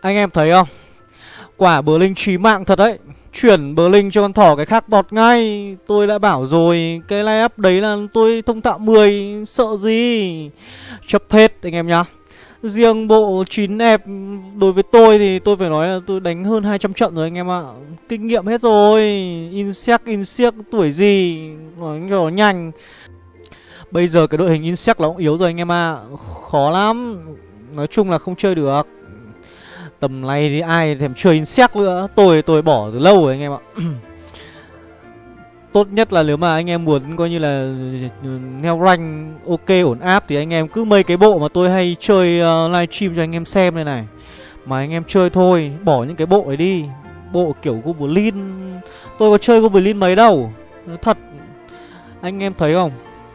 Anh em thấy không? Quả bờ linh trí mạng thật đấy. Chuyển bờ linh cho con thỏ cái khác bọt ngay. Tôi đã bảo rồi Cái line up đấy là tôi thông tạo 10 Sợ gì? Chấp hết anh em nhá. Riêng bộ 9 ép đối với tôi thì tôi phải nói là tôi đánh hơn 200 trận rồi anh em ạ. Kinh nghiệm hết rồi. Insect, Insect tuổi gì? Nói cho nhanh. Bây giờ cái đội hình Insect là cũng yếu rồi anh em ạ. Khó lắm. Nói chung là không chơi được. Tầm này thì ai thèm chơi Insect nữa. Tôi tôi bỏ từ lâu rồi anh em ạ. Tốt nhất là nếu mà anh em muốn coi như là Neo rank ok ổn áp Thì anh em cứ mấy cái bộ mà tôi hay chơi ờ, uh, livestream cho anh em xem đây này. Mà anh em chơi thôi Bỏ những cái bộ ấy đi. Bộ kiểu Goblin. Tôi có chơi Goblin mấy đâu. Thật. Anh em thấy không?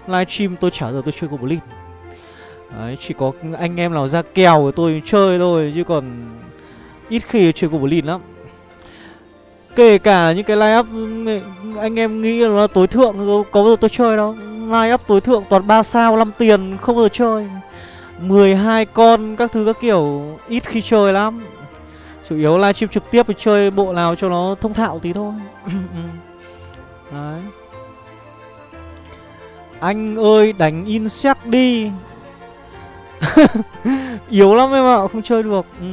Livestream tôi chả giờ tôi chơi Goblin. Đấy chỉ có anh em nào ra kèo của tôi chơi thôi Chứ còn Ít khi chơi Goblin lắm Kể cả những cái line up ừ, anh em nghĩ là nó tối thượng, có bao giờ tôi chơi đâu. Line up tối thượng toàn 3 sao 5 tiền, không bao giờ chơi. 12 con, các thứ các kiểu, ít khi chơi lắm. Chủ yếu livestream trực tiếp thì chơi bộ nào cho nó thông thạo tí thôi. Đấy. Anh ơi, đánh insect đi Yếu lắm em ạ, Không chơi được ừ.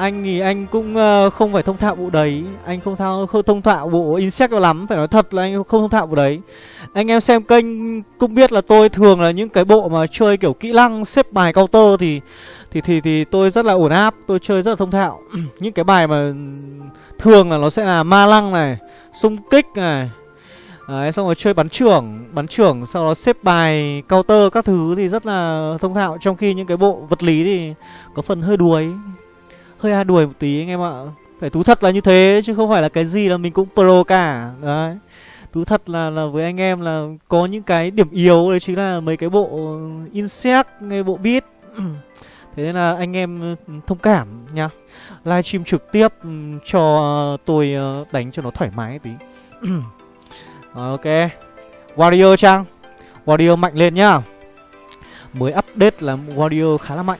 Anh thì anh cũng ờ, không phải thông thạo bộ đấy Anh không thao không thông thạo bộ insect lắm Phải nói thật là anh không thông thạo bộ đấy Anh em xem kênh cũng biết là tôi thường là những cái bộ mà chơi kiểu kỹ năng xếp bài counter thì thì thì thì tôi rất là ổn áp, tôi chơi rất là thông thạo. những cái bài mà thường là nó sẽ là ma lăng này, xung kích này. Đấy, xong rồi chơi bắn trưởng, bắn trưởng sau đó xếp bài counter các thứ thì rất là thông thạo trong khi những cái bộ vật lý thì có phần hơi đuối hơi a đuổi một tí anh em ạ. Phải thú thật là như thế, chứ không phải là cái gì là mình cũng pro cả. Đấy. Thú thật là là với anh em là có những cái điểm yếu, đấy chính là mấy cái bộ insect, cái bộ beat. Thế nên là anh em ừ, thông cảm nha. Livestream trực tiếp ừ, cho tôi ờ, đánh cho nó thoải mái tí. Rồi, ok. Warrior trang. Warrior mạnh lên nhá mới update là warrior khá là mạnh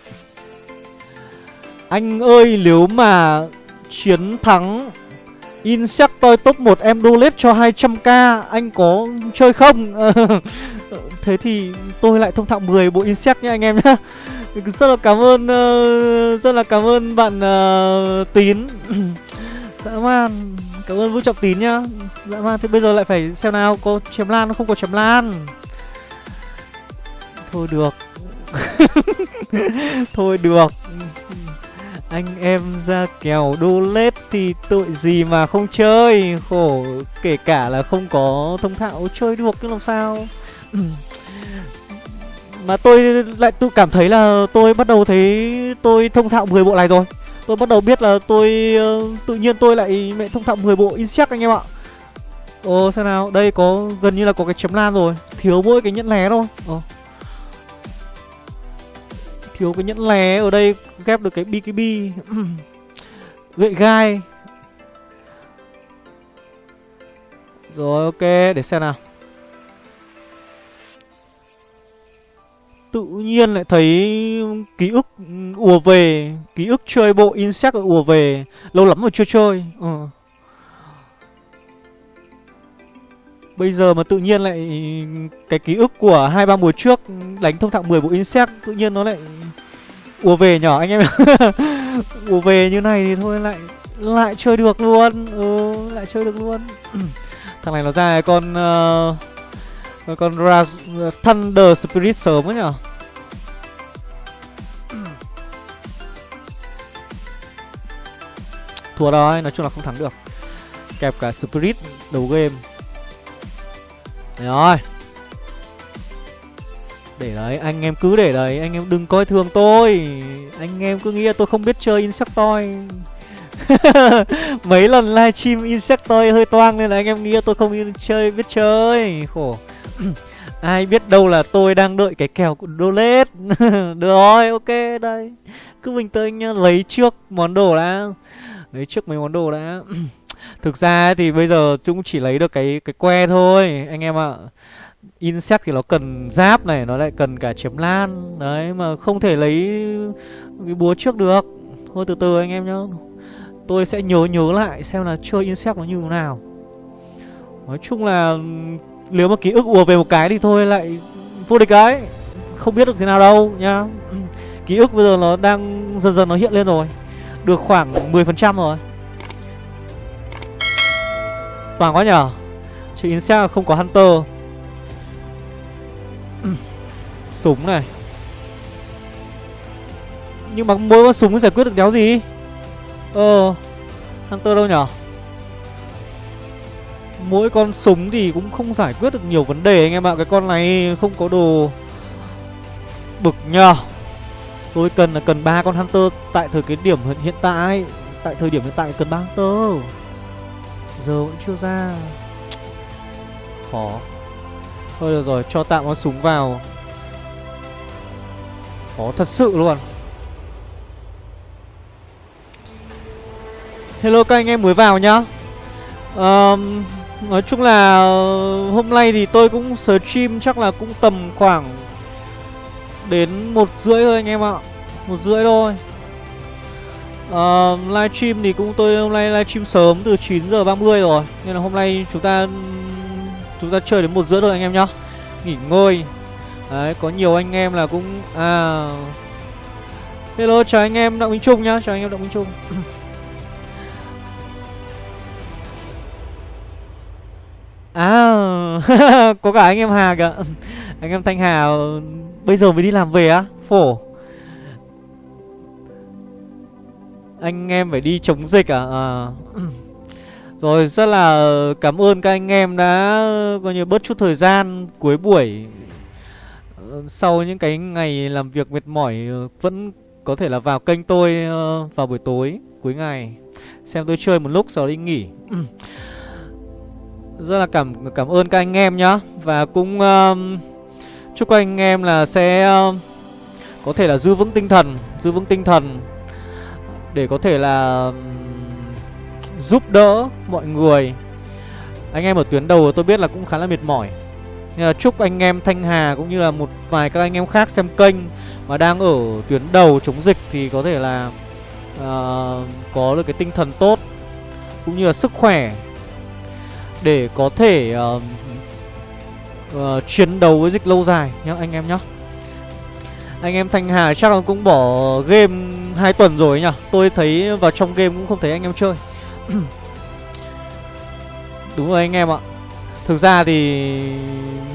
anh ơi nếu mà chiến thắng Insectoid top 1 em donate cho 200k Anh có chơi không? Thế thì tôi lại thông thạo 10 bộ Insect nha anh em nhé Rất là cảm ơn uh, Rất là cảm ơn bạn uh, Tín. Dã man Cảm ơn Vũ Trọng Tín nhá. Dã man Thế bây giờ lại phải xem nào Có chém lan không có chém lan. Thôi được. Thôi được anh em ra kèo đô lết thì tội gì mà không chơi? Khổ kể cả là không có thông thạo chơi được chứ làm sao? Mà tôi lại tự cảm thấy là tôi bắt đầu thấy tôi thông thạo 10 bộ này rồi. Tôi bắt đầu biết là tôi uh, tự nhiên tôi lại mẹ thông thạo 10 bộ insect anh em ạ. Ồ xem nào, đây có gần như là có cái chấm lan rồi. Thiếu mỗi cái nhẫn lé thôi. Ồ Thiếu cái nhẫn lé ở đây ghép được cái BKB Gậy gai. Rồi, ok, để xem nào. Tự nhiên lại thấy ký ức ùa về, Ký ức chơi bộ Insect ùa về, Lâu lắm rồi chưa chơi. Ừ. Bây giờ mà tự nhiên lại cái ký ức của hai ba mùa trước đánh thông thạo 10 bộ insect tự nhiên nó lại ùa về nhỏ anh em? Ùa về như này thì thôi lại lại chơi được luôn. Ừ lại chơi được luôn. Thằng này nó ra con uh, con Raz ờ, Thunder Spirit sớm ấy nhở? Thua rồi nói chung là không thắng được. Kẹp cả Spirit đầu game rồi. Để đấy, anh em cứ để đấy Anh em đừng coi thường tôi. Anh em cứ nghĩ là tôi không biết chơi Insectoid. Mấy lần livestream Insectoid hơi toang Nên là anh em nghĩ là tôi không chơi biết chơi. Khổ. Ai biết đâu là tôi đang đợi cái kèo của Dolet. Được rồi, ok, đây. Cứ bình tĩnh nhá, lấy trước món đồ đã. Lấy trước mấy món đồ đã. Thực ra thì bây giờ chúng chỉ lấy được cái cái que thôi anh em ạ. Insect thì nó cần giáp này Nó lại cần cả chém lan. Đấy mà không thể lấy cái búa trước được. Thôi từ từ anh em nhá. Tôi sẽ nhớ nhớ lại xem là chơi Insect nó như thế nào. Nói chung là Nếu mà ký ức ùa về một cái thì thôi lại vô địch cái, Không biết được thế nào đâu nhá. Ký ức bây giờ nó đang dần dần nó hiện lên rồi. Được khoảng 10% rồi. Toàn quá nhở Chị Insect không có Hunter. Súng này. Nhưng mà mỗi con súng giải quyết được đéo gì? Ờ Hunter đâu nhở Mỗi con súng thì cũng không giải quyết được nhiều vấn đề anh em ạ. Cái con này không có đồ Bực nhờ. Tôi cần là cần ba con Hunter Tại thời cái điểm hiện tại. Tại thời điểm hiện tại cần ba Hunter. Giờ vẫn chưa ra. Khó. Thôi được rồi cho tạm con súng vào. Khó thật sự luôn. Hello các anh em mới vào nhá. Um, Nói chung là hôm nay thì tôi cũng stream chắc là cũng tầm khoảng Đến một rưỡi thôi anh em ạ. Một rưỡi thôi uh, Livestream thì cũng tôi hôm nay livestream sớm từ 9 giờ 30 rồi. Nên là hôm nay chúng ta Chúng ta chơi đến một rưỡi thôi anh em nhá. Nghỉ ngơi. Đấy, có nhiều anh em là cũng À. Hello, chào anh em Đặng Minh Trung nhá. Chào anh em Đặng Minh Trung. À Có cả anh em Hà kìa. Anh em Thanh Hà Bây giờ mới đi làm về á. Phổ. Anh em phải đi chống dịch à, à. Rồi rất là cảm ơn các anh em đã coi như bớt chút thời gian cuối buổi. Ờ, sau những cái ngày làm việc mệt mỏi ờ, vẫn có thể là vào kênh tôi ờ, vào buổi tối cuối ngày. Xem tôi chơi một lúc sau đi nghỉ. Rất là cảm cảm ơn các anh em nhá. Và cũng um, chúc các anh em là sẽ um, có thể là giữ vững tinh thần, giữ vững tinh thần để có thể là giúp đỡ mọi người. Anh em ở tuyến đầu tôi biết là cũng khá là mệt mỏi. Nên là chúc anh em Thanh Hà cũng như là một vài các anh em khác xem kênh Mà đang ở tuyến đầu chống dịch thì có thể là uh, Có được cái tinh thần tốt Cũng như là sức khỏe Để có thể uh, uh, chiến đấu với dịch lâu dài nhá anh em nhá. Anh em Thanh Hà chắc là cũng bỏ game 2 tuần rồi nhỉ Tôi thấy vào trong game cũng không thấy anh em chơi. Đúng rồi anh em ạ. Thực ra thì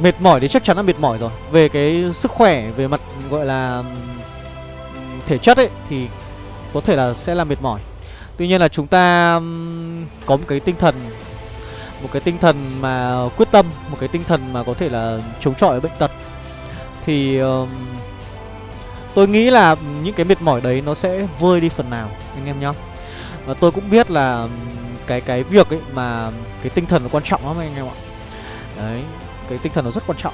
mệt mỏi thì chắc chắn là mệt mỏi rồi. Về cái sức khỏe, về mặt gọi là thể chất ấy Thì có thể là sẽ là mệt mỏi. Tuy nhiên là chúng ta có một cái tinh thần Một cái tinh thần mà quyết tâm Một cái tinh thần mà có thể là chống chọi bệnh tật. Thì tôi nghĩ là những cái mệt mỏi đấy nó sẽ vơi đi phần nào anh em nhá. Và tôi cũng biết là cái cái việc ấy mà cái tinh thần nó quan trọng lắm anh em ạ. Đấy cái tinh thần nó rất quan trọng.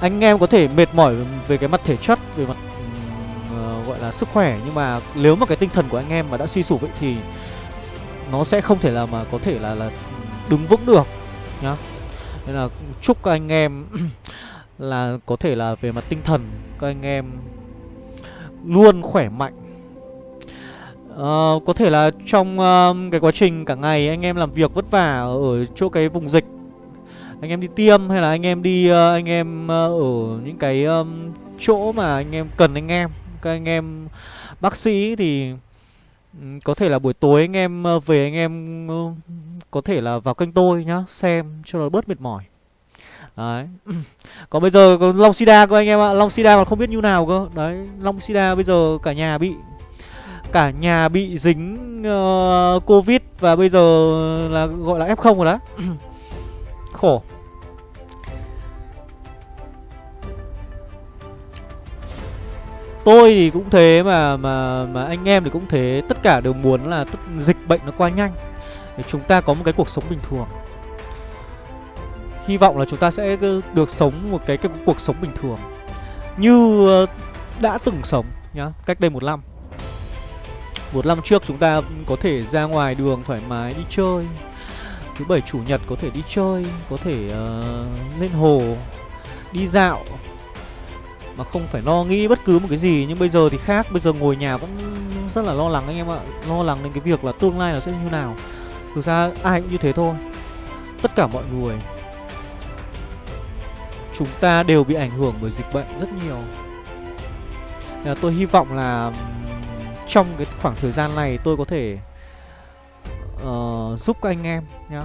Anh em có thể mệt mỏi về cái mặt thể chất về mặt uh, gọi là sức khỏe nhưng mà nếu mà cái tinh thần của anh em mà đã suy sụp ấy thì nó sẽ không thể là mà có thể là là đứng vững được nhá. Nên là chúc các anh em là có thể là về mặt tinh thần các anh em luôn khỏe mạnh. Uh, Có thể là trong uh, cái quá trình cả ngày anh em làm việc vất vả ở chỗ cái vùng dịch Anh em đi tiêm hay là anh em đi uh, anh em uh, ở những cái um, chỗ mà anh em cần anh em Các anh em bác sĩ thì um, có thể là buổi tối anh em uh, về anh em uh, có thể là vào kênh tôi nhá Xem cho nó bớt mệt mỏi. Đấy. Còn bây giờ còn Long Sida cơ anh em ạ. Long Sida còn không biết như nào cơ. Đấy Long Sida bây giờ cả nhà bị Cả nhà bị dính uh, Covid Và bây giờ là gọi là F0 rồi đó. Khổ. Tôi thì cũng thế mà mà mà anh em thì cũng thế. Tất cả đều muốn là tất, dịch bệnh nó qua nhanh. Để chúng ta có một cái cuộc sống bình thường. Hy vọng là chúng ta sẽ được sống một cái, cái cuộc sống bình thường Như ờ, đã từng sống nhá Cách đây một năm. Một năm trước chúng ta có thể ra ngoài đường thoải mái đi chơi. Thứ bảy chủ nhật có thể đi chơi Có thể uh, lên hồ Đi dạo. Mà không phải lo nghĩ bất cứ một cái gì Nhưng bây giờ thì khác. Bây giờ ngồi nhà vẫn rất là lo lắng anh em ạ. Lo lắng đến cái việc là tương lai nó sẽ như nào. Thực ra ai cũng như thế thôi. Tất cả mọi người Chúng ta đều bị ảnh hưởng bởi dịch bệnh rất nhiều. À, Tôi hy vọng là Trong cái khoảng thời gian này tôi có thể uh, Giúp các anh em nhá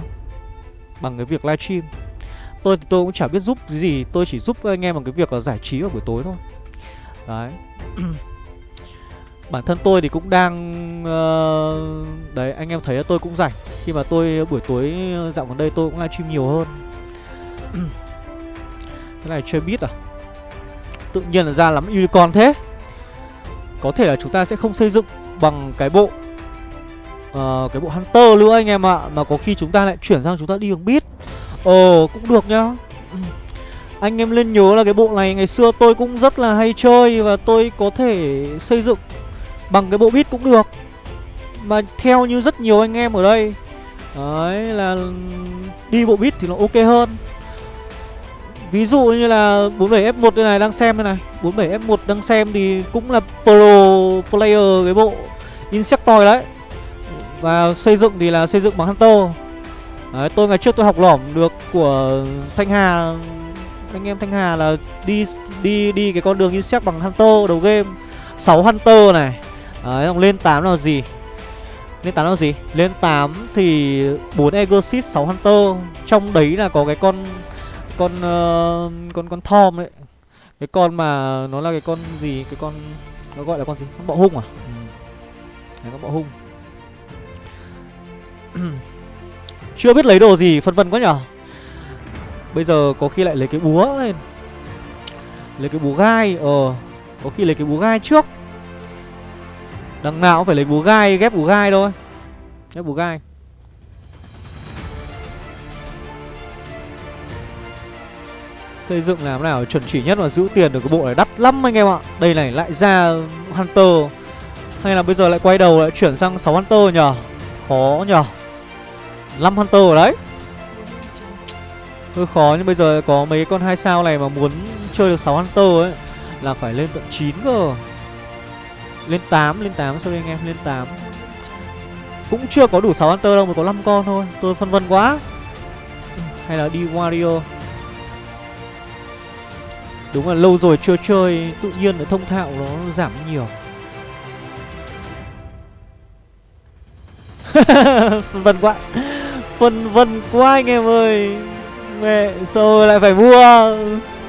Bằng cái việc livestream Tôi thì tôi cũng chả biết giúp cái gì Tôi chỉ giúp các anh em bằng cái việc là giải trí vào buổi tối thôi. Đấy. Bản thân tôi thì cũng đang uh, Đấy anh em thấy là tôi cũng rảnh. Khi mà tôi buổi tối ờ, dạo gần đây tôi cũng livestream nhiều hơn. Cái này chơi biết à? Tự nhiên là ra lắm unicorn thế. Có thể là chúng ta sẽ không xây dựng bằng cái bộ uh, Cái bộ Hunter nữa anh em ạ Mà có khi chúng ta lại chuyển sang chúng ta đi bằng bit Ồ cũng được nhá. Anh em lên nhớ là cái bộ này ngày xưa tôi cũng rất là hay chơi Và tôi có thể xây dựng bằng cái bộ bit cũng được. Mà theo như rất nhiều anh em ở đây Đấy là đi bộ bit thì nó ok hơn. Ví dụ như là 47F1 đây này đang xem đây này. 47F1 đang xem thì cũng là pro player cái bộ Insectoid đấy. Và xây dựng thì là xây dựng bằng Hunter. Đấy, tôi ngày trước tôi học lỏm được của Thanh Hà. Anh em Thanh Hà là đi đi đi cái con đường Insect bằng Hunter đầu game. 6 Hunter này. Đấy, lên 8 là gì? Lên 8 là gì? Lên 8 thì 4 Exit 6 Hunter. Trong đấy là có cái con con uh, con con Tom đấy cái con mà nó là cái con gì? Cái con nó gọi là con gì? Con bọ hung à? Ừ. Đấy, con bọ hung. Chưa biết lấy đồ gì phân vân quá nhở. Bây giờ có khi lại lấy cái búa lên. Lấy cái búa gai ờ có khi lấy cái búa gai trước. Đằng nào cũng phải lấy búa gai ghép búa gai thôi. Ghép búa gai Xây dựng làm nào chuẩn chỉ nhất và giữ tiền được cái bộ này đắt lắm anh em ạ. Đây này lại ra Hunter. Hay là bây giờ lại quay đầu lại chuyển sang 6 Hunter nhờ Khó nhờ 5 Hunter ở đấy. Hơi khó nhưng bây giờ có mấy con hai sao này mà muốn chơi được 6 Hunter ấy Là phải lên tận 9 cơ. Lên 8, lên 8 sorry anh em, lên 8 Cũng chưa có đủ 6 Hunter đâu, mà có 5 con thôi. Tôi phân vân quá. Hay là đi Wario? Đúng là lâu rồi chưa chơi, Tự nhiên cái thông thạo nó giảm nhiều. Phân vân quá Phân vân quá anh em ơi. Mẹ, sao lại phải mua?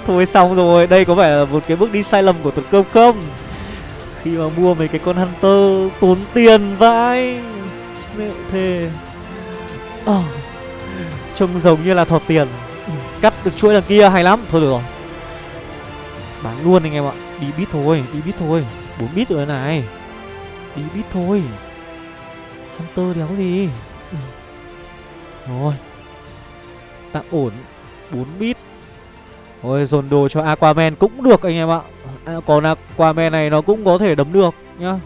Thôi xong rồi, Đây có phải là một cái bước đi sai lầm của tuần cơm không? Khi mà mua mấy cái con Hunter Tốn tiền vãi. Mẹ thề. Oh. Trông giống như là thọt tiền. Cắt được chuỗi đằng kia hay lắm. Thôi được rồi. Bán luôn anh em ạ Đi bit thôi, đi bit thôi. 4 bit rồi này. Đi bit thôi. Hunter đéo gì? Ừ. Rồi. Tạm ổn. 4 bit Rồi dồn đồ cho Aquaman cũng được anh em ạ. À, Còn Aquaman này nó cũng có thể đấm được nhá.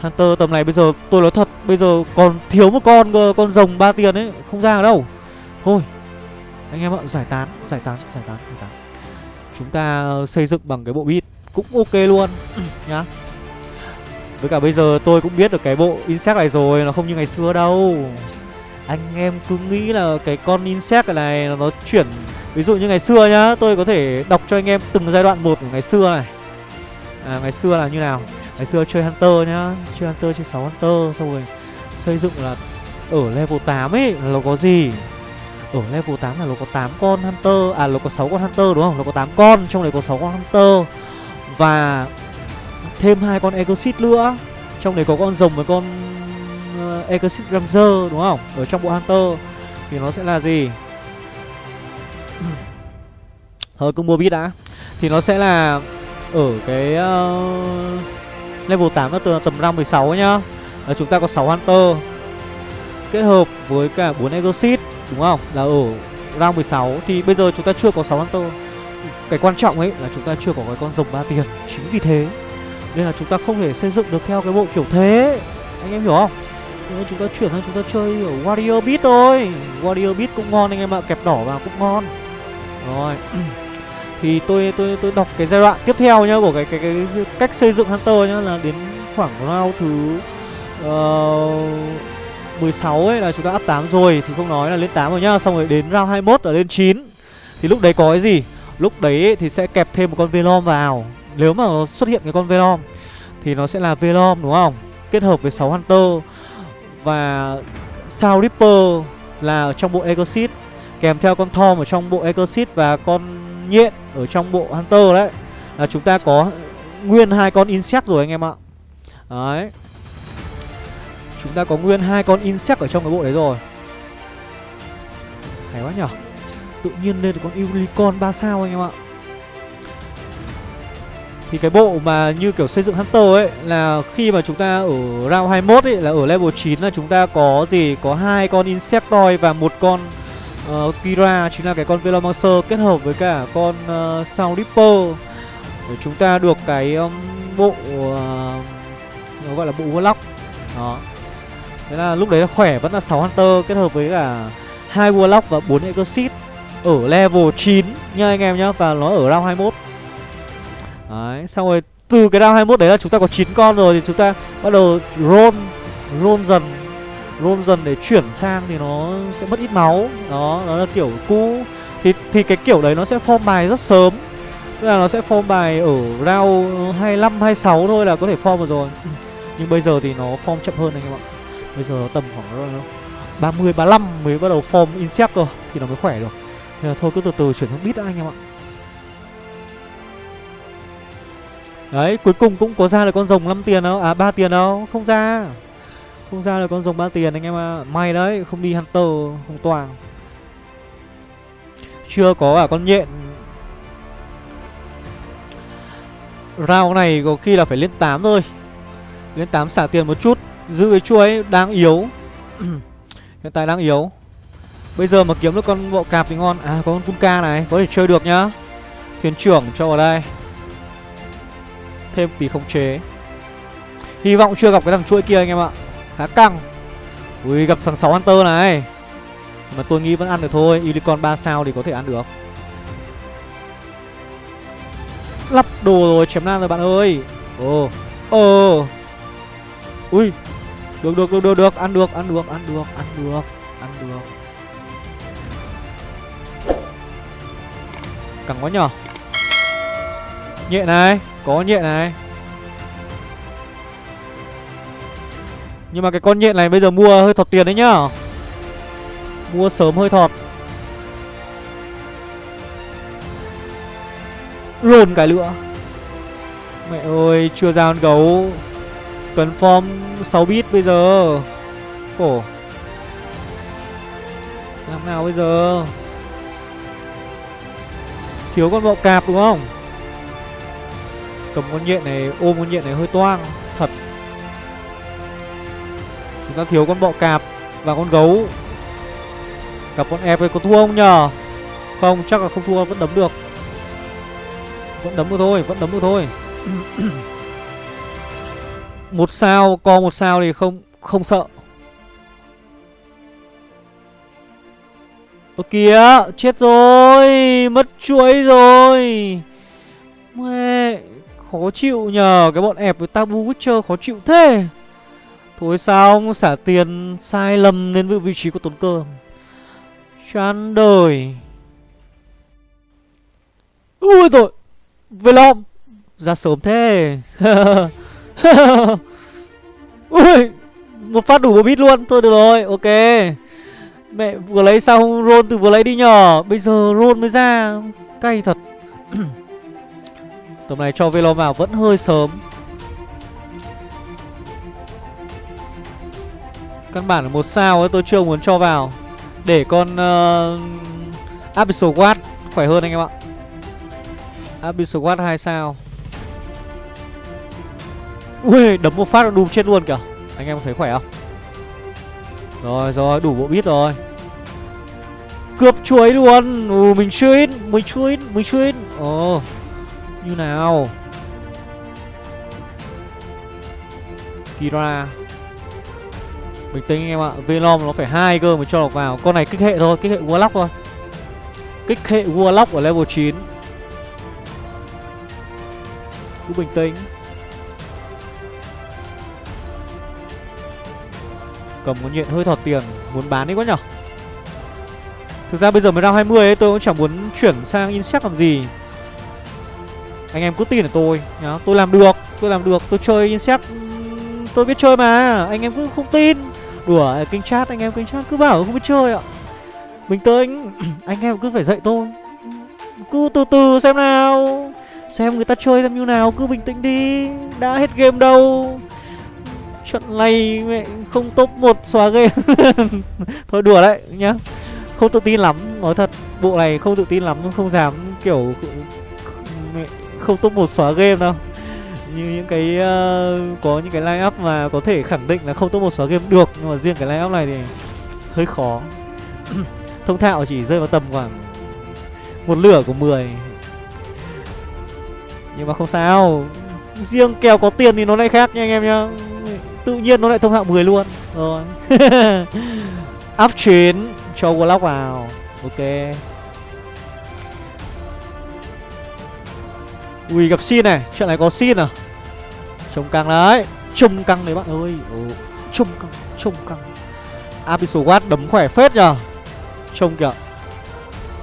Hunter tầm này bây giờ tôi nói thật Bây giờ còn thiếu một con Con rồng ba tiền ấy Không ra đâu. Thôi. Anh em ạ giải tán Giải tán Giải tán Giải tán. Chúng ta xây dựng bằng cái bộ bit Cũng ok luôn Nhá. Với cả bây giờ tôi cũng biết được cái bộ insect này rồi Nó không như ngày xưa đâu. Anh em cứ nghĩ là cái con insect này Nó chuyển Ví dụ như ngày xưa nhá Tôi có thể đọc cho anh em từng giai đoạn một của ngày xưa này. À, Ngày xưa là như nào? Ngày xưa chơi Hunter nhá Chơi Hunter chơi 6 Hunter Xong rồi xây dựng là Ở level 8 ấy là nó có gì? Ở level 8 là nó có 8 con Hunter À nó có 6 con Hunter đúng không? Nó có 8 con Trong đấy có 6 con Hunter. Và thêm hai con Exit nữa. Trong đấy có con rồng với con uh, Exit Ranger đúng không? Ở trong bộ Hunter. Thì nó sẽ là gì? Thôi cứ mua bit đã. Thì nó sẽ là Ở cái uh, Level 8 là từ tầm round 16 nhá. À, chúng ta có 6 Hunter. Kết hợp với cả 4 Exit. Đúng không? Là ở round 16 Thì bây giờ chúng ta chưa có 6 Hunter. Cái quan trọng ấy là chúng ta chưa có cái con rồng ba tiền. Chính vì thế Nên là chúng ta không thể xây dựng được theo cái bộ kiểu thế. Anh em hiểu không? Nên chúng ta chuyển sang chúng ta chơi ở Warrior Beat thôi. Warrior Beat cũng ngon anh em ạ. Kẹp đỏ vào cũng ngon. Rồi. Thì tôi tôi tôi đọc cái giai đoạn tiếp theo nhá Của cái cái, cái, cái cách xây dựng Hunter nhá Là đến khoảng round thứ uh, 16 ấy, là chúng ta up 8 rồi, Thì không nói là lên 8 rồi nhá. Xong rồi đến round 21 là lên 9 Thì lúc đấy có cái gì? Lúc đấy thì sẽ kẹp thêm một con Velom vào. Nếu mà nó xuất hiện cái con Velom, Thì nó sẽ là Velom, đúng không? Kết hợp với 6 Hunter. Và Sao Ripper là ở trong bộ Exit Kèm theo con thom ở trong bộ Exit Và con nhện ở trong bộ Hunter đấy. Là chúng ta có nguyên hai con Insect rồi anh em ạ. Đấy. Chúng ta có nguyên hai con Insect ở trong cái bộ đấy rồi. Hay quá nhở? Tự nhiên lên được con Unicorn 3 sao anh em ạ. Thì cái bộ mà như kiểu xây dựng Hunter ấy Là khi mà chúng ta ở round 21 ấy Là ở level 9 là chúng ta có gì? Có hai con Insectoid và một con uh, Kira Chính là cái con Velomancer kết hợp với cả con uh, Sound Ripper Để chúng ta được cái um, bộ uh, Nó gọi là bộ Warlock. Đó. Thế là lúc đấy là khỏe vẫn là 6 Hunter kết hợp với cả hai Warlock và 4 Exorcist Ở level 9 nha anh em nhá Và nó ở round 21 Đấy, xong rồi từ cái round 21 đấy là chúng ta có 9 con rồi thì chúng ta bắt đầu roll roll dần roll dần để chuyển sang thì nó sẽ mất ít máu. Đó, đó là kiểu cũ. Thì thì cái kiểu đấy nó sẽ form bài rất sớm. Tức là nó sẽ form bài ở round 25 26 thôi là có thể form được rồi. Nhưng bây giờ thì nó form chậm hơn anh em ạ. Bây giờ tầm khoảng ờ, 30 35 mới bắt đầu form insect cơ thì nó mới khỏe được. Nên là thôi cứ từ từ chuyển sang bit đã anh em ạ. Đấy, cuối cùng cũng có ra được con rồng 5 tiền đâu. À 3 tiền đâu, không ra. Không ra được con rồng 3 tiền anh em ạ. À. May đấy, không đi Hunter, không toàn. Chưa có cả con nhện. Round này có khi là phải lên 8 thôi. Lên 8 xả tiền một chút. Giữ cái chuối đang yếu. Hiện tại đang yếu. Bây giờ mà kiếm được con bộ cạp thì ngon. À có con Kunka này, có thể chơi được nhá. Thuyền trưởng cho vào đây. Thêm tí khống chế. Hy vọng chưa gặp cái thằng chuỗi kia anh em ạ. Khá căng. Ui gặp thằng 6 Hunter này. Mà tôi nghĩ vẫn ăn được thôi. Unicorn 3 sao thì có thể ăn được. Lắp đồ rồi chém nam rồi bạn ơi. Ồ. Ồ. Ui được được được được được. Ăn được ăn được ăn được ăn được Ăn được. Cẳng quá nhỏ Nhẹ này, có nhện này. Nhưng mà cái con nhện này bây giờ mua hơi thọt tiền đấy nhá Mua sớm hơi thọt. Rồn cái nữa Mẹ ơi, chưa ra con gấu. Cần form 6 bit bây giờ. Khổ Làm nào bây giờ? Thiếu con bọ cạp đúng không? Cầm con nhện này, ôm con nhện này hơi toang, Thật. Chúng ta thiếu con bọ cạp Và con gấu. Gặp con ép có thua không nhờ? Không, chắc là không thua, vẫn đấm được. Vẫn đấm được thôi, Vẫn đấm được thôi. Một sao, Co một sao thì không không sợ. Ơ kìa, Chết rồi, Mất chuỗi rồi. Mẹ, Khó chịu nhờ, Cái bọn ẹp với Tabu Witcher khó chịu thế. Thôi sao xả tiền sai lầm lên vị trí của tốn cơm. Chán đời. Ui rồi Về lom Ra sớm thế. Ui Một phát đủ một bit luôn. Thôi được rồi ok. Mẹ vừa lấy xong roll từ vừa lấy đi nhỏ Bây giờ roll mới ra. Cay thật. Tầm này cho Velo vào vẫn hơi sớm. Căn bản là một sao ấy tôi chưa muốn cho vào. Để con uh, Abyssal Watt khỏe hơn anh em ạ. Abyssal Watt 2 sao. Ui, đấm một phát nó đùm chết luôn kìa. Anh em thấy khỏe không? Rồi rồi, đủ bộ bít rồi. Cướp chuối luôn. Ừ mình chưa in, Mình chưa in, Mình chưa in. Ồ. Như nào? Kira. Bình tĩnh anh em ạ. Velom nó phải hai cơ mới cho được vào. Con này kích hệ thôi, Kích hệ Warlock thôi. Kích hệ Warlock ở level 9 Cứ bình tĩnh. Cầm con nhện hơi thọt tiền Muốn bán đi quá nhở? Thực ra bây giờ mới round 20 ấy Tôi cũng chẳng muốn chuyển sang Insect làm gì. Anh em cứ tin ở tôi nhá. Tôi làm được Tôi làm được Tôi chơi Insect Tôi biết chơi mà. Anh em cứ không tin. Đùa à, kinh chat Anh em kinh chat cứ bảo không biết chơi ạ. Mình tới anh, Anh em cứ phải dạy tôi. Cứ từ từ xem nào. Xem người ta chơi xem như nào Cứ bình tĩnh đi. Đã hết game đâu. Trận này mẹ không top 1 xóa game. Thôi đùa đấy nhá. Không tự tin lắm Nói thật Bộ này không tự tin lắm Không dám kiểu mẹ, Không top 1 xóa game đâu. Như những cái uh, Có những cái line up mà có thể khẳng định là không top 1 xóa game được Nhưng mà riêng cái line up này thì Hơi khó. Thông thạo chỉ rơi vào tầm khoảng Một lửa của 10 Nhưng mà không sao. Riêng kèo có tiền thì nó lại khác nha anh em nhá. Tự nhiên nó lại thông hạng 10 luôn. Rồi. Up 9 Cho Warlock vào. Ok. Ui, gặp xin này. Chuyện này có xin à? Trông căng đấy. Trông căng đấy bạn ơi. Trông căng Trông căng. Abyssal Watt đấm khỏe phết nhờ. Trông kìa.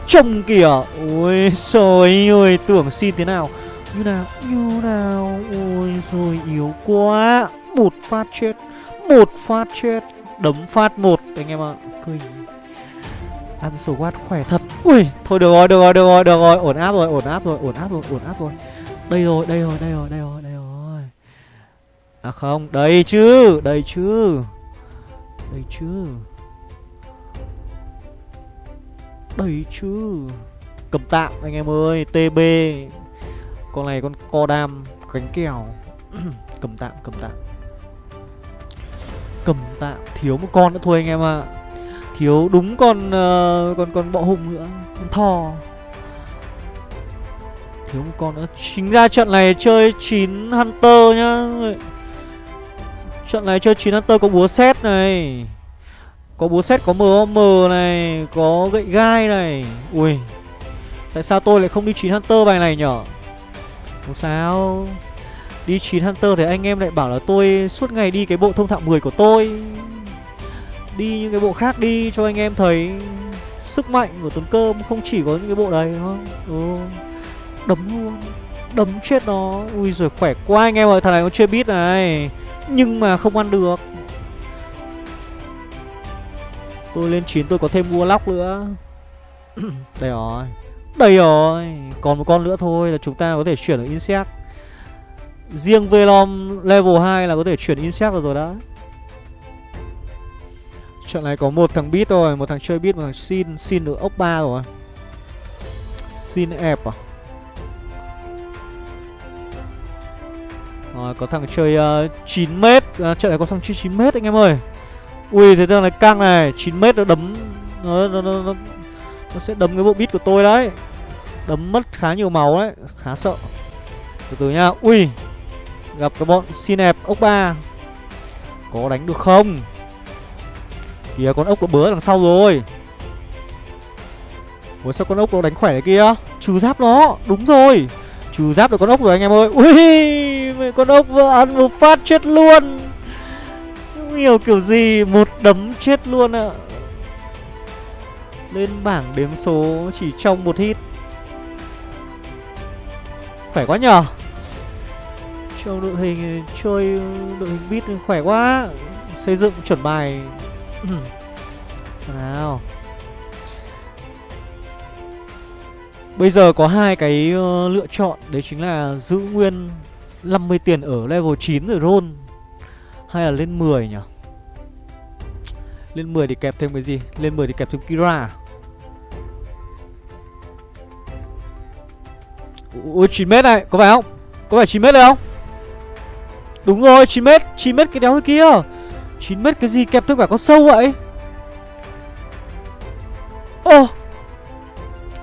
Trông kìa. Ôi trời ơi, Tưởng xin thế nào? Như nào Như nào? Ôi rồi yếu quá một phát chết, một phát chết, đấm phát một. Anh em ạ à. cười. Ăn sổ quát khỏe thật. Ui, thôi được rồi được rồi được rồi được rồi. Ổn áp rồi, ổn áp rồi, ổn áp rồi, ổn áp rồi. Đây rồi đây rồi đây rồi đây rồi đây rồi. À không, đây chứ đây chứ. Đây chứ. Đây chứ. Cầm tạm, anh em ơi tb con này con co đam, cánh kèo. Cầm tạm cầm tạm cầm tạm thiếu một con nữa thôi anh em ạ. À. thiếu đúng con uh, con con bọ hùng nữa. Con thò. Thiếu một con nữa. Chính ra trận này chơi 9 hunter nhá. Trận này chơi 9 hunter có búa xét này. Có búa xét có mom này có gậy gai này. Ui. Tại sao tôi lại không đi 9 hunter bài này nhở? Không sao. Đi 9 Hunter thì anh em lại bảo là tôi suốt ngày đi cái bộ thông thạo 10 của tôi. Đi những cái bộ khác đi cho anh em thấy Sức mạnh của tấm cơm không chỉ có những cái bộ đấy đúng không ừ. Đấm luôn. Đấm chết nó. Ui rồi khỏe quá anh em ơi, Thằng này nó chơi biết này. Nhưng mà không ăn được. Tôi lên 9 tôi có thêm mua lóc nữa. Đây rồi. Đây rồi. Còn một con nữa thôi là chúng ta có thể chuyển ở Insect. Riêng Velom level 2 là có thể chuyển Insect được rồi đã. Trận này có một thằng beat rồi Một thằng chơi beat, một thằng xin Xin được ốc 3 rồi. Xin ép à? Rồi có thằng chơi uh, 9m à, Trận này có thằng chơi 9m anh em ơi. Ui thế thằng này căng này. 9m nó đấm nó, nó, nó, nó, nó sẽ đấm cái bộ beat của tôi đấy. Đấm mất khá nhiều máu đấy Khá sợ. Từ từ nha. Ui. Gặp cái bọn xin ép ốc ba. Có đánh được không? Kìa, con ốc nó bớ đằng sau rồi. Ủa, sao con ốc nó đánh khỏe này kia? Trừ giáp nó, Đúng rồi. Trừ giáp được con ốc rồi anh em ơi. Ui Con ốc vừa ăn một phát chết luôn. Không hiểu kiểu gì, Một đấm chết luôn ạ. À. Lên bảng đếm số Chỉ trong một hit. Khỏe quá nhờ trông đội hình chơi đội hình bit khỏe quá. Xây dựng chuẩn bài. Nào. Bây giờ có hai cái uh, lựa chọn. Đấy chính là giữ nguyên 50 tiền ở level 9 rồi roll. Hay là lên 10 nhỉ? Lên 10 thì kẹp thêm cái gì? Lên 10 thì kẹp thêm Kira. Ui 9 mét này có phải không? Có phải 9m đây không? Đúng rồi 9m 9m cái đéo kia. 9m cái gì kẹp thêm cả con sâu vậy? Ô! Oh.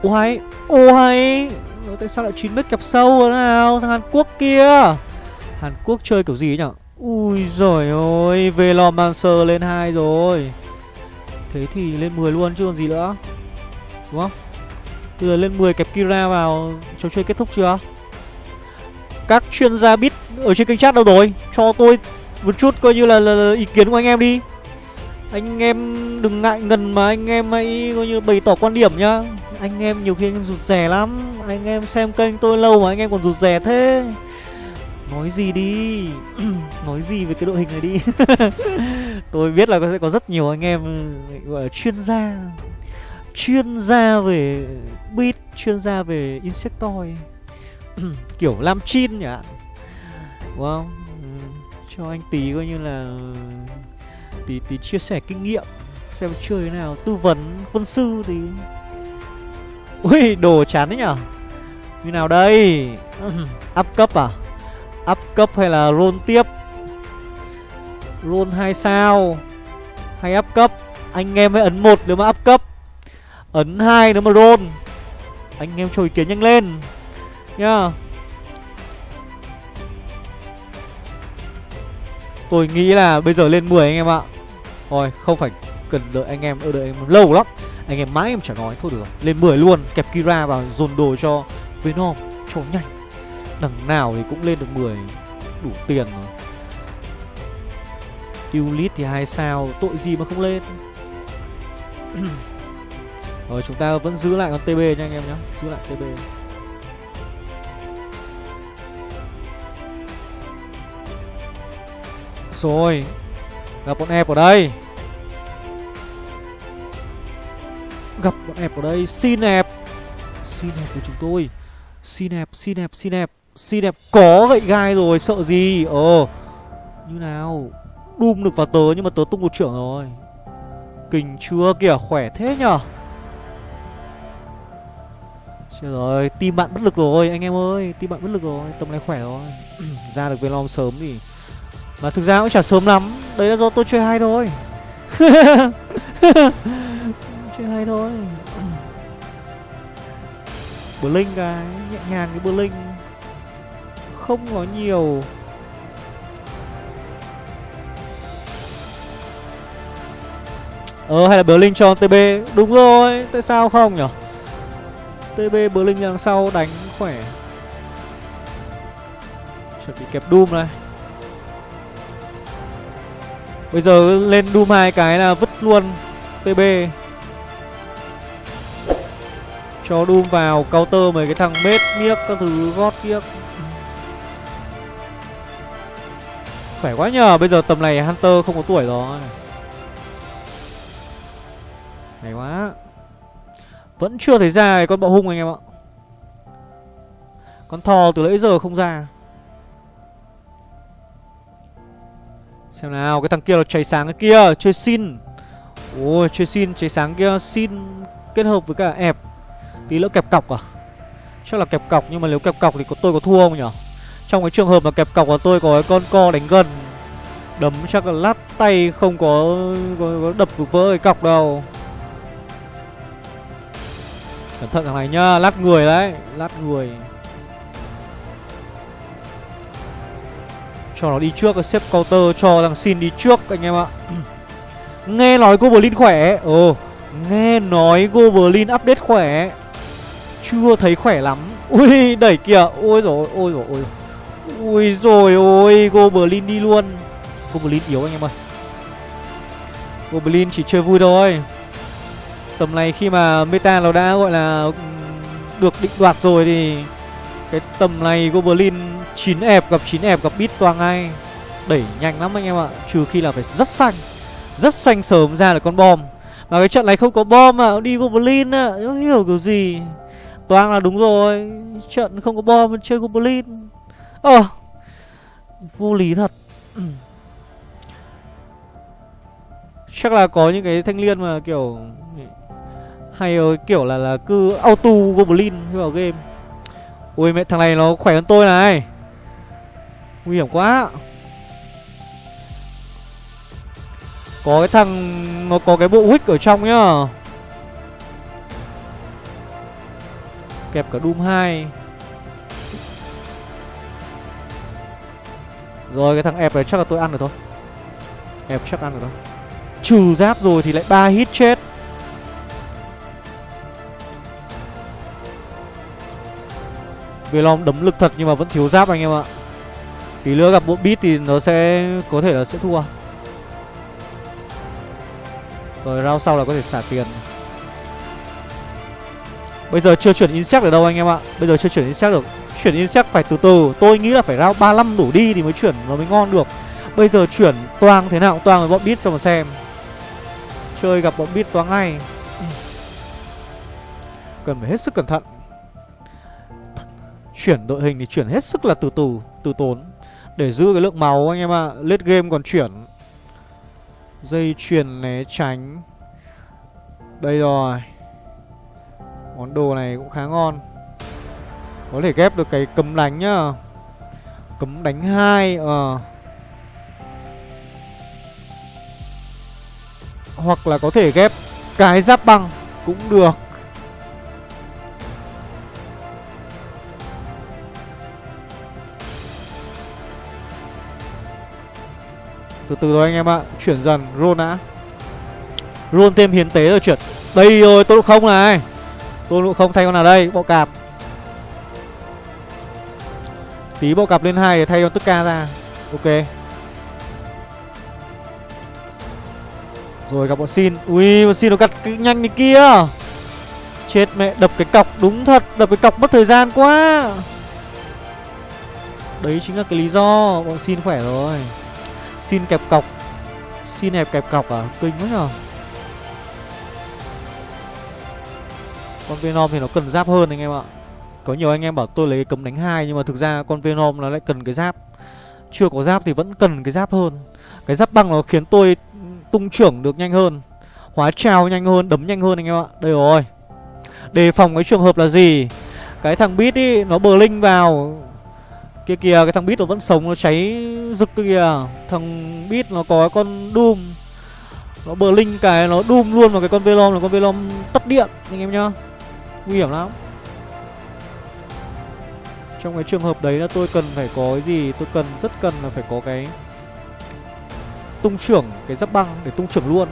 Ô hay Ô hay. Tại sao lại 9m kẹp sâu thế nào? Thằng Hàn Quốc kia. Hàn Quốc chơi kiểu gì nhở? Ui giời ơi, Velomancer lên 2 rồi. Thế thì lên 10 luôn chứ còn gì nữa. Đúng không? Bây giờ lên 10 kẹp Kira vào. Trò chơi kết thúc chưa? Các chuyên gia bit ở trên kênh chat đâu rồi? Cho tôi một chút coi như là, là, là ý kiến của anh em đi. Anh em đừng ngại ngần mà anh em hãy coi như bày tỏ quan điểm nhá. Anh em nhiều khi anh em rụt rè lắm. Anh em xem kênh tôi lâu mà anh em còn rụt rè thế. Nói gì đi? Nói gì về cái đội hình này đi? Tôi biết là sẽ có rất nhiều anh em gọi là chuyên gia. Chuyên gia về beat Chuyên gia về Insectoid. Kiểu làm chin nhỉ? Đúng không ừ, Cho anh tí coi như là Tí tí chia sẻ kinh nghiệm, Xem chơi thế nào. Tư vấn quân sư thì Ui, đồ chán đấy nhở Như nào đây? Up cấp à? Up cấp hay là roll tiếp? Roll hai sao? Hay up cấp? Anh em hãy ấn một nếu mà up cấp. Ấn hai nếu mà roll. Anh em cho ý kiến nhanh lên. Nhá. Tôi nghĩ là bây giờ lên 10 anh em ạ. Thôi không phải cần đợi anh em đợi anh em lâu lắm. Anh em mãi em chả nói, Thôi được. Rồi Lên 10 luôn, Kẹp Kira vào, dồn đồ cho Venom, Cho nhanh. Đằng nào thì cũng lên được 10 Đủ tiền rồi. Ulit thì hai sao, Tội gì mà không lên? Rồi, chúng ta vẫn giữ lại con TB nha anh em nhé Giữ lại TB Rồi Gặp bọn em ở đây. Gặp bọn em ở đây Xin ép Xin ép của chúng tôi. Xin ép, xin ép, xin ép Xin đẹp có gậy gai rồi sợ gì? Ờ Như nào? Đùm được vào tớ nhưng mà tớ tung một trưởng rồi. Kình chưa kìa khỏe thế nhở? Trời rồi tim bạn bất lực rồi anh em ơi. Tim bạn bất lực rồi Tầm này khỏe rồi. Ra được Venom sớm thì mà thực ra cũng chả sớm lắm. Đấy là do tôi chơi hay thôi. Chơi hay thôi. Blink cái Nhẹ nhàng cái Blink. Không có nhiều. Ờ hay là Berlin cho TB Đúng rồi. Tại sao không nhở? TB Berlin đằng sau đánh khỏe. Chuẩn bị kẹp Doom này. Bây giờ lên Doom hai cái là vứt luôn TB Cho Doom vào counter mấy cái thằng mết miếc các thứ, gót kiếc Khỏe quá nhờ, Bây giờ tầm này Hunter không có tuổi rồi. Hay quá. Vẫn chưa thấy ra con bọ hung anh em ạ. Con thò từ nãy giờ không ra. Xem nào Cái thằng kia là cháy sáng cái kia Chơi xin. Ôi chơi xin cháy sáng kia Xin kết hợp với cả ẹp. Tí nữa kẹp cọc à? Chắc là kẹp cọc Nhưng mà nếu kẹp cọc thì có tôi có thua không nhỉ trong cái trường hợp mà kẹp cọc của tôi có cái con co đánh gần. Đấm chắc là lát tay không có, có, có đập được vỡ cái cọc đâu. Cẩn thận thằng này nhá, lát người đấy Lát người. Cho nó đi trước, xếp counter cho thằng xin đi trước anh em ạ. Nghe nói Goblin khỏe Ồ, nghe nói Goblin update khỏe Chưa thấy khỏe lắm. Ui, đẩy kìa Ôi rồi ôi rồi ôi. Ui rồi ôi Goblin đi luôn. Goblin yếu anh em ơi. Goblin chỉ chơi vui thôi. Tầm này khi mà meta nó đã gọi là Được định đoạt rồi thì Cái tầm này Goblin 9 ẹp gặp 9 ẹp gặp bit toang ngay. Đẩy nhanh lắm anh em ạ Trừ khi là phải rất xanh. Rất xanh sớm ra là con bom. Mà cái trận này không có bom mà Đi Goblin á Không hiểu kiểu gì. Toang là đúng rồi Trận không có bom chơi Goblin. Ờ à, Vô lý thật. Chắc là có những cái thanh liên mà kiểu Hay kiểu là là cứ auto goblin vào game. Ui mẹ thằng này nó khỏe hơn tôi này. Nguy hiểm quá. Có cái thằng, Nó có cái bộ wick ở trong nhá. Kẹp cả Doom 2 Rồi, cái thằng ép này chắc là tôi ăn được thôi. Ép chắc ăn được thôi. Trừ giáp rồi thì lại ba hit chết. Về lòng đấm lực thật nhưng mà vẫn thiếu giáp anh em ạ. Tí nữa gặp bộ beat thì nó sẽ, có thể là sẽ thua. Rồi, round sau là có thể xả tiền. Bây giờ chưa chuyển insect được đâu anh em ạ. Bây giờ chưa chuyển insect được. Chuyển insect phải từ từ. Tôi nghĩ là phải round 35 đủ đi thì mới chuyển nó mới ngon được. Bây giờ chuyển toang thế nào? Toang với bọn beat cho mà xem. Chơi gặp bọn beat toang ngay. Cần phải hết sức cẩn thận. Chuyển đội hình thì chuyển hết sức là từ từ Từ tốn. Để giữ cái lượng máu, anh em ạ. À. Lết game còn chuyển. Dây chuyền né tránh. Đây rồi. Món đồ này cũng khá ngon. Có thể ghép được cái cấm đánh nhá. Cấm đánh hai Ờ. Hoặc là có thể ghép cái giáp băng Cũng được. Từ từ thôi anh em ạ. Chuyển dần, Roll đã. Roll thêm hiến tế rồi chuyển Đây rồi tôi không này. Tôi không thay con nào đây? Bộ cạp. Tí bộ cạp lên hai để thay con tức ca ra. Ok. Rồi gặp bọn xin. Ui, bọn xin nó cắt nhanh như kia. Chết mẹ, đập cái cọc. Đúng thật, Đập cái cọc mất thời gian quá. Đấy chính là cái lý do Bọn xin khỏe rồi. Xin kẹp cọc. Xin hẹp kẹp cọc à? Kinh quá nhờ. Con Venom thì nó cần giáp hơn anh em ạ. Có nhiều anh em bảo tôi lấy cấm đánh hai Nhưng mà thực ra con Venom nó lại cần cái giáp. Chưa có giáp thì vẫn cần cái giáp hơn. Cái giáp băng nó khiến tôi tung trưởng được nhanh hơn. Hóa trào nhanh hơn, đấm nhanh hơn anh em ạ. Đây rồi. Đề phòng cái trường hợp là gì? Cái thằng bit ý, nó bờ linh vào. Kia kìa, cái thằng bit nó vẫn sống, nó cháy rực kia. Kìa Thằng bit nó có con Doom. Nó bờ linh cái, nó Doom luôn vào cái con Velom là con Velom tắt điện anh em nhá. Nguy hiểm lắm. Trong cái trường hợp đấy là tôi cần phải có cái gì? Tôi cần, rất cần là phải có cái tung trưởng cái giáp băng để tung trưởng luôn.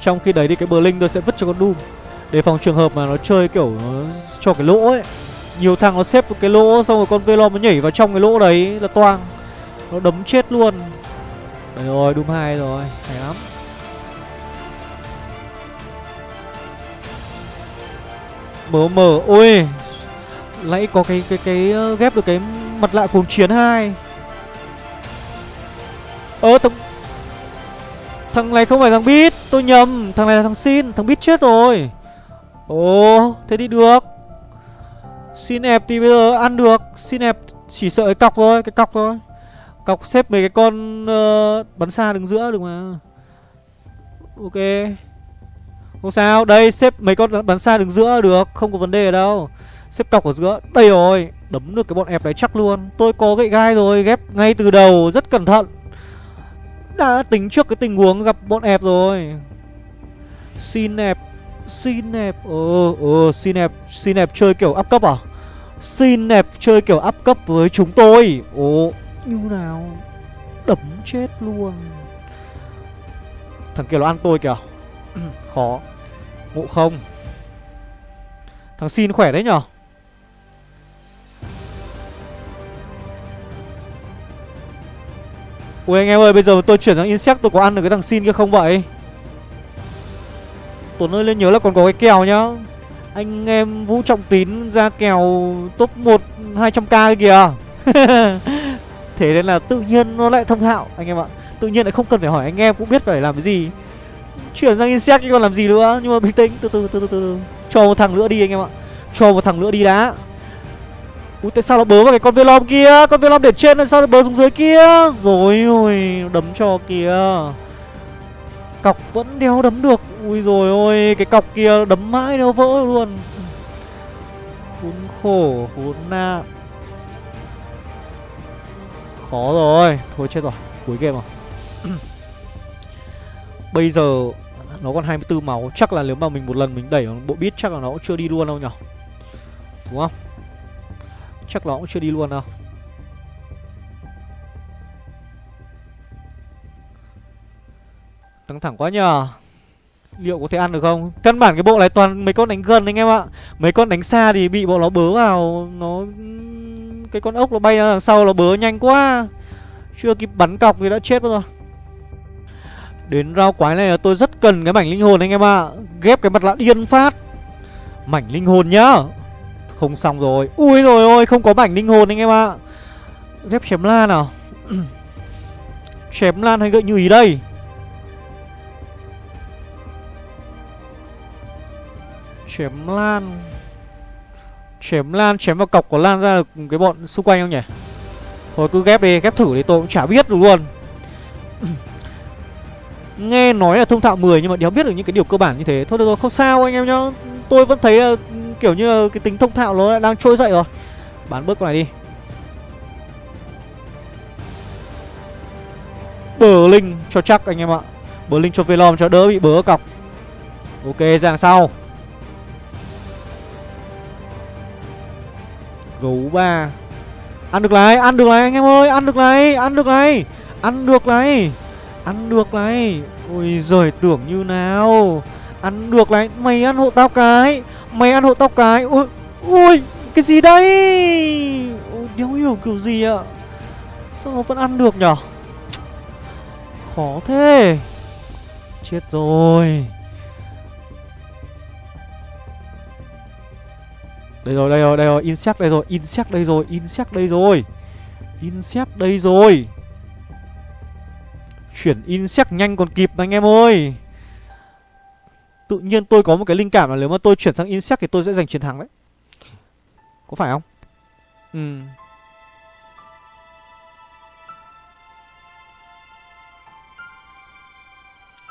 Trong khi đấy thì cái bờ linh tôi sẽ vứt cho con Doom. Để phòng trường hợp mà nó chơi kiểu nó cho cái lỗ ấy. Nhiều thằng nó xếp cái lỗ xong rồi con Velom nó nhảy vào trong cái lỗ đấy là toang. Nó đấm chết luôn. Đấy rồi, Doom 2 rồi, hay lắm. Mở mở, ôi. Nãy có cái cái cái ờ, ghép được cái mặt lạ cuồng chiến hai. Ơ thằng Thằng này không phải thằng Bít Tôi nhầm. Thằng này là thằng Xin Thằng Bít chết rồi. Ồ Thế thì được. Xin ép thì bây giờ ăn được. Xin ép chỉ sợ cái cọc thôi Cái cọc thôi. Cọc xếp mấy cái con uh, bắn xa đứng giữa được mà. Ok. Không sao Đây xếp mấy con bắn xa đứng giữa được Không có vấn đề đâu. Xếp cọc ở giữa Đây rồi Đấm được cái bọn ép đấy chắc luôn. Tôi có gậy gai rồi Ghép ngay từ đầu Rất cẩn thận. Đã tính trước cái tình huống gặp bọn ép rồi. Xin ép Xin ép Ờ ờ Xin ép Xin ép chơi kiểu áp cấp à? Xin ép chơi kiểu áp cấp với chúng tôi. Ồ, Như nào? Đấm chết luôn. Thằng kia nó ăn tôi kìa. Khó. Ngộ không? Thằng xin khỏe đấy nhở? Ui, anh em ơi, bây giờ tôi chuyển sang insect, tôi có ăn được cái thằng xin kia không vậy? Tuấn ơi, lên nhớ là còn có cái kèo nhá. Anh em Vũ Trọng Tín ra kèo top 1 200k kìa. Thế nên là tự nhiên nó lại thông thạo, anh em ạ. Tự nhiên lại không cần phải hỏi anh em cũng biết phải làm cái gì. Chuyển sang insect còn làm gì nữa? Nhưng mà bình tĩnh, từ từ từ từ từ Cho một thằng nữa đi, anh em ạ. Cho một thằng nữa đi đã. Ui, tại sao nó bớ vào cái con Velom kia? Con Velom để trên là sao nó bớ xuống dưới kia? Rồi, ôi, Đấm cho kìa. Cọc vẫn đeo đấm được. Ui rồi ôi, Cái cọc kia đấm mãi nó vỡ luôn. Khốn khổ, Khốn nạn. Khó rồi. Thôi chết rồi, Cuối game rồi. Bây giờ Nó còn 24 máu. Chắc là nếu mà mình một lần mình đẩy bộ bit Chắc là nó cũng chưa đi luôn đâu nhở? Đúng không? Chắc nó cũng chưa đi luôn đâu. Căng thẳng quá nhờ. Liệu có thể ăn được không? Căn bản cái bộ này toàn mấy con đánh gần anh em ạ. Mấy con đánh xa thì bị bộ nó bớ vào. Nó, Cái con ốc nó bay ra đằng sau nó bớ nhanh quá. Chưa kịp bắn cọc thì đã chết rồi. Đến rau quái này là tôi rất cần cái mảnh linh hồn anh em ạ. Ghép cái mặt lạ điên phát. Mảnh linh hồn nhá. Không xong rồi. Ui rồi ôi, không có mảnh linh hồn anh em ạ. Ghép chém lan nào. Chém lan hay gợi như ý đây? Chém lan. Chém lan, chém vào cọc của lan ra được cái bọn xung quanh không nhỉ? Thôi cứ ghép đi, ghép thử đi tôi cũng chả biết được luôn. Nghe nói là thông thạo 10 nhưng mà đéo biết được những cái điều cơ bản như thế. Thôi được rồi, không sao anh em nhá. Tôi vẫn thấy là ừ, kiểu như là cái tính thông thạo nó đang trôi dậy rồi. Bán bớt con này đi. Bờ linh cho chắc anh em ạ. Bờ linh cho Velom cho đỡ bị bớ cọc. Ok dàng sau. Gấu ba. Ăn được này, ăn được này anh em ơi Ăn được này, ăn được này Ăn được này Ăn được này. Ôi giời tưởng như nào. Ăn được này Mày ăn hộ tao cái Mày ăn hộ tao cái. Ui, ui Cái gì đây? Ôi đéo hiểu kiểu gì ạ? Sao nó vẫn ăn được nhở? Khó thế. Chết rồi. Đây rồi, đây rồi, đây rồi, insect đây rồi, insect đây rồi, insect đây rồi. Insect đây rồi. Chuyển insect nhanh còn kịp anh em ơi. Tự nhiên tôi có một cái linh cảm là nếu mà tôi chuyển sang insect thì tôi sẽ giành chiến thắng đấy. Có phải không? Ừ.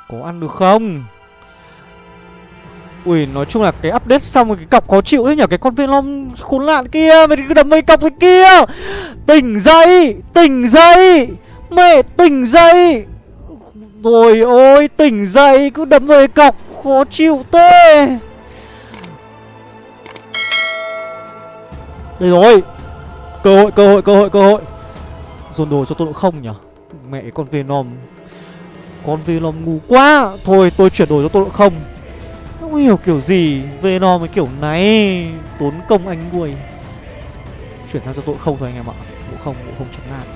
Có ăn được không? Ui, nói chung là cái update xong rồi cái cọc khó chịu đấy nhở Cái con Venom khốn nạn kia Mày cứ đấm mấy cọc cái kia. Tỉnh dậy Tỉnh dậy. Mẹ, tỉnh dậy. Rồi ôi, tỉnh dậy, Cứ đấm mấy cọc khó chịu tê. Đây rồi. Cơ hội cơ hội cơ hội cơ hội. Dồn đồ cho tôi độ không nhở Mẹ con Venom. Con Venom ngu quá. Thôi, tôi chuyển đồ cho tôi độ không không hiểu kiểu gì Venom với kiểu này Tốn công anh nuôi Chuyển sang cho tội không thôi anh em ạ. Ngộ không, ngộ không chém lan.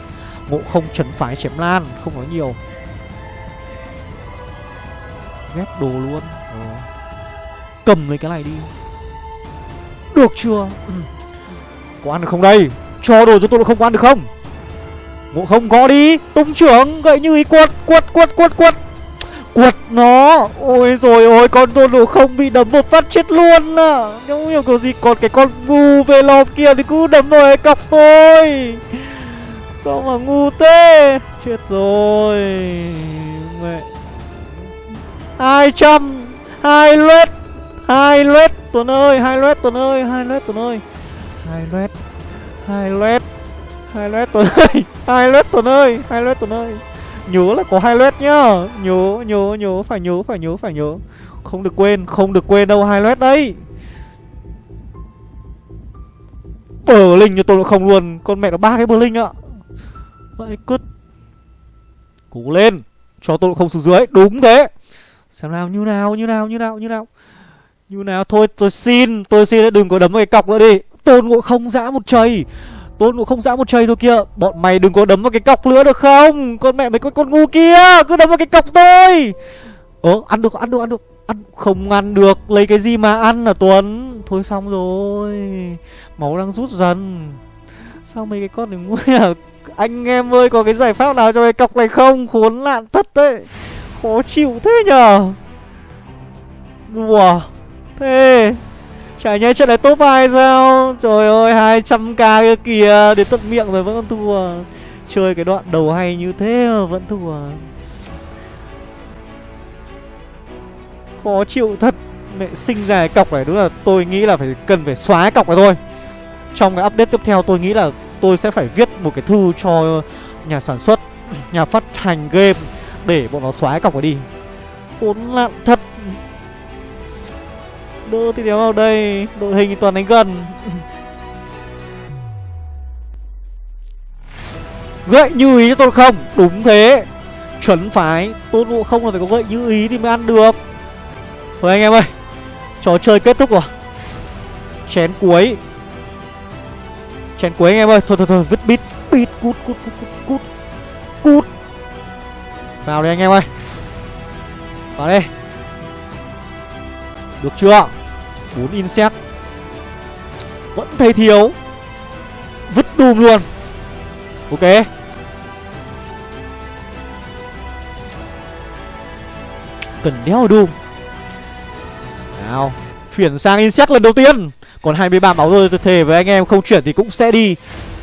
Ngộ không chấn phái chém lan Không nói nhiều. Ghép đồ luôn. Ừ. Cầm lấy cái này đi. Được chưa? Ừ. Có ăn được không đây? Cho đồ cho tôi không có ăn được không? Ngộ không có đi. Tung trưởng gậy như ý quật quật quật quật quật Quật nó. Ôi rồi ôi, con tôn đồ không bị đấm một phát chết luôn à. Không hiểu có gì Còn cái con ngu về lòm kia thì cứ đấm vào cọc tôi Sao mà ngu thế? Chết rồi. Mẹ. Hai trăm. Hai lết. Hai lết, Tuấn ơi, hai lết, Tuấn ơi, hai lết, Tuấn ơi. Hai lết. Hai lết. Hai lết, Tuấn ơi. Hai lết, Tuấn ơi. Hai lết, Tuấn ơi. Nhớ là có hai led nhá. Nhớ nhớ nhớ, phải nhớ phải nhớ phải nhớ. Không được quên, không được quên đâu, hai led đấy. Bờ linh cho tôi nó không luôn. Con mẹ nó ba cái bờ linh ạ. Vậy cứt. Cú lên. Cho tôi không xuống dưới. Đúng thế. Xem nào, như nào như nào như nào như nào. Như nào. Thôi, tôi xin Tôi xin, đừng có đấm cái cọc nữa đi. Tôn ngộ không dã một chày. Tôn cũng không dã một chơi thôi kia Bọn mày đừng có đấm vào cái cọc nữa được không? Con mẹ mày con con ngu kia, Cứ đấm vào cái cọc tôi Ơ ờ, ăn được ăn được ăn được. Ăn, Không ăn được, Lấy cái gì mà ăn là Tuấn? Thôi xong rồi. Máu đang rút dần. Sao mấy cái con này ngu à Anh em ơi, có cái giải pháp nào cho cái cọc này không? Khốn nạn thật đấy. Khó chịu thế nhở Đùa. Thế. Chả nhẽ trận này top 2 sao? Trời ơi 200k kia kìa, Đến tận miệng rồi vẫn còn thua. Chơi cái đoạn đầu hay như thế mà vẫn thua. Khó chịu thật. Mẹ sinh ra cái cọc này đúng là tôi nghĩ là phải cần phải xóa cái cọc này thôi. Trong cái update tiếp theo tôi nghĩ là tôi sẽ phải viết một cái thư cho nhà sản xuất, Nhà phát hành game Để bọn nó xóa cái cọc này đi. Khốn nạn thật. Đỡ thì đéo vào đây. Đội hình toàn đánh gần. Gậy như ý cho tôi không. Đúng thế. Chuẩn phái. Tôn ngộ không là phải có gậy như ý thì mới ăn được. Thôi anh em ơi. Trò chơi kết thúc rồi. Chén cuối. Chén cuối anh em ơi. Thôi thôi thôi. Vứt bít. Bít. Cút cút cút cút cút. Cút. Vào đây anh em ơi. Vào đây. Được chưa? Bốn insect. Vẫn thấy thiếu. Vứt đùm luôn. Ok. Cần đeo đùm. Nào, Chuyển sang insect lần đầu tiên. Còn 23 máu rồi tôi thề với anh em, không chuyển thì cũng sẽ đi.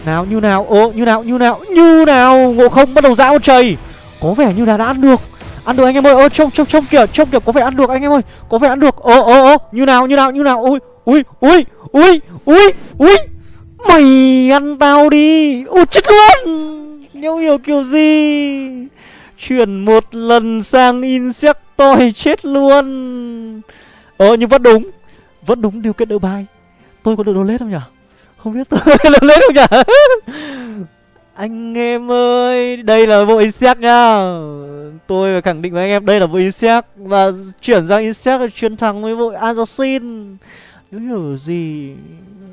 Nào, như nào? Ồ, như nào như nào? Như nào? Ngộ không? Bắt đầu dã một chày Có vẻ như là đã ăn được. Ăn được anh em ơi. Ơ trông trông trông kìa Trông kìa có vẻ ăn được anh em ơi. Có vẻ ăn được. Ồ ồ ồ Như nào như nào như nào? Ui ui ui ui ui ui. Mày ăn tao đi. Ôi chết luôn. Nhau hiểu kiểu gì? Chuyển một lần sang Insectoid chết luôn. Ờ nhưng vẫn đúng. Vẫn đúng điều kiện đỡ bài. Tôi có được đồ lết không nhở, Không biết tôi có đồ lết không nhở, Anh em ơi Đây là bộ Insect nhá Tôi phải khẳng định với anh em, Đây là bộ Insect Và chuyển sang Insect là thắng với vội Assassin Nếu hiểu gì?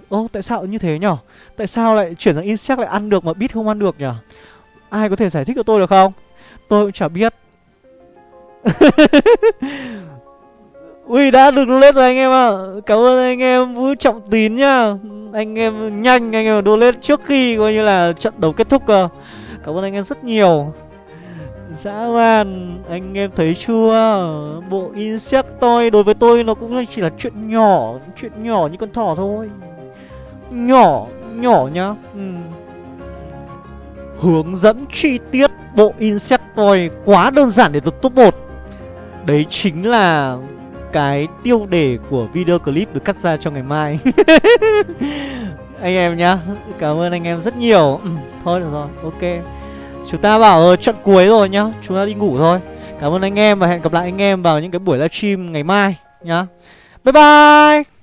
Ô, tại sao như thế nhở? Tại sao lại chuyển sang Insect lại ăn được mà Bit không ăn được nhở? Ai có thể giải thích cho tôi được không? Tôi cũng chả biết. Ui, đã được donate rồi anh em ạ. À. Cảm ơn anh em, Vũ Trọng Tín nhá. Anh em nhanh, anh em donate trước khi coi như là trận đấu kết thúc cơ. Cảm ơn anh em rất nhiều. Dạ Dã man Anh em thấy chưa? Bộ Insectoid đối với tôi nó cũng chỉ là chuyện nhỏ Chuyện nhỏ như con thỏ thôi. Nhỏ Nhỏ nhá. Ừ. Hướng dẫn chi tiết bộ Insectoid quá đơn giản để được top 1 Đấy chính là cái tiêu đề của video clip được cắt ra cho ngày mai. Anh em nhá Cảm ơn anh em rất nhiều. Ừ, Thôi được rồi, ok. Chúng ta bảo ờ, trận cuối rồi nhá Chúng ta đi ngủ thôi. Cảm ơn anh em và hẹn gặp lại anh em vào những cái buổi livestream ngày mai nhá. Bye bye!